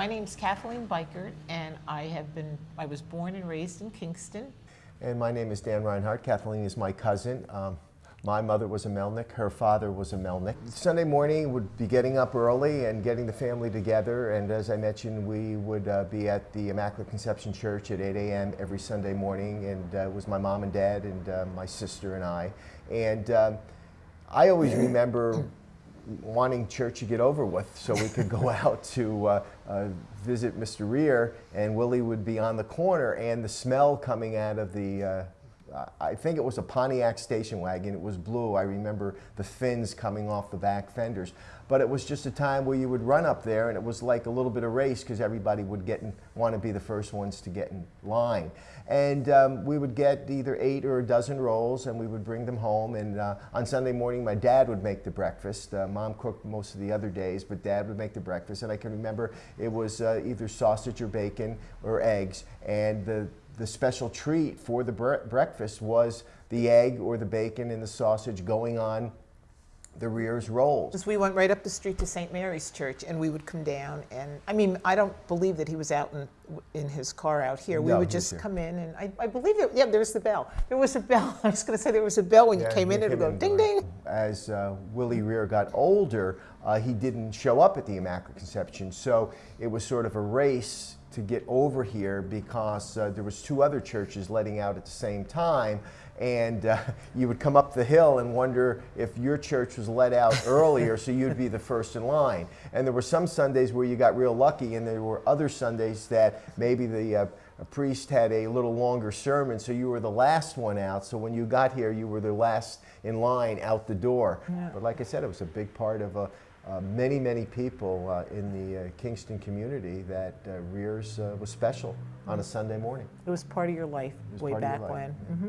My name's Kathleen Bikert, and I have been, I was born and raised in Kingston. And my name is Dan Reinhardt. Kathleen is my cousin. Um, my mother was a Melnick. Her father was a Melnick. Sunday morning would be getting up early and getting the family together. And as I mentioned, we would uh, be at the Immaculate Conception Church at 8 a.m. every Sunday morning. And uh, it was my mom and dad and uh, my sister and I. And um, I always remember wanting church to get over with so we could go out to uh, uh, visit Mr. Rear and Willie would be on the corner and the smell coming out of the uh, I think it was a Pontiac station wagon. It was blue. I remember the fins coming off the back fenders. But it was just a time where you would run up there and it was like a little bit of race because everybody would get in, want to be the first ones to get in line. And um, we would get either eight or a dozen rolls and we would bring them home. And uh, on Sunday morning, my dad would make the breakfast. Uh, Mom cooked most of the other days, but dad would make the breakfast. And I can remember it was uh, either sausage or bacon or eggs. And the, the special treat for the bre breakfast was the egg or the bacon and the sausage going on the rear's rolls. Because we went right up the street to St. Mary's Church, and we would come down, and I mean, I don't believe that he was out in in his car out here. We would just here. come in, and I, I believe that yeah, there was the bell. There was a bell. I was going to say there was a bell when you came in. It would go in ding ding. As uh, Willie Rear got older, uh, he didn't show up at the Immaculate Conception, so it was sort of a race to get over here because uh, there was two other churches letting out at the same time, and uh, you would come up the hill and wonder if your church was let out earlier, so you'd be the first in line. And there were some Sundays where you got real lucky, and there were other Sundays that maybe the uh, a priest had a little longer sermon, so you were the last one out. So when you got here, you were the last in line out the door. But like I said, it was a big part of uh, uh, many, many people uh, in the uh, Kingston community that uh, Rears uh, was special on a Sunday morning. It was part of your life way part of your back life, when. Mhm.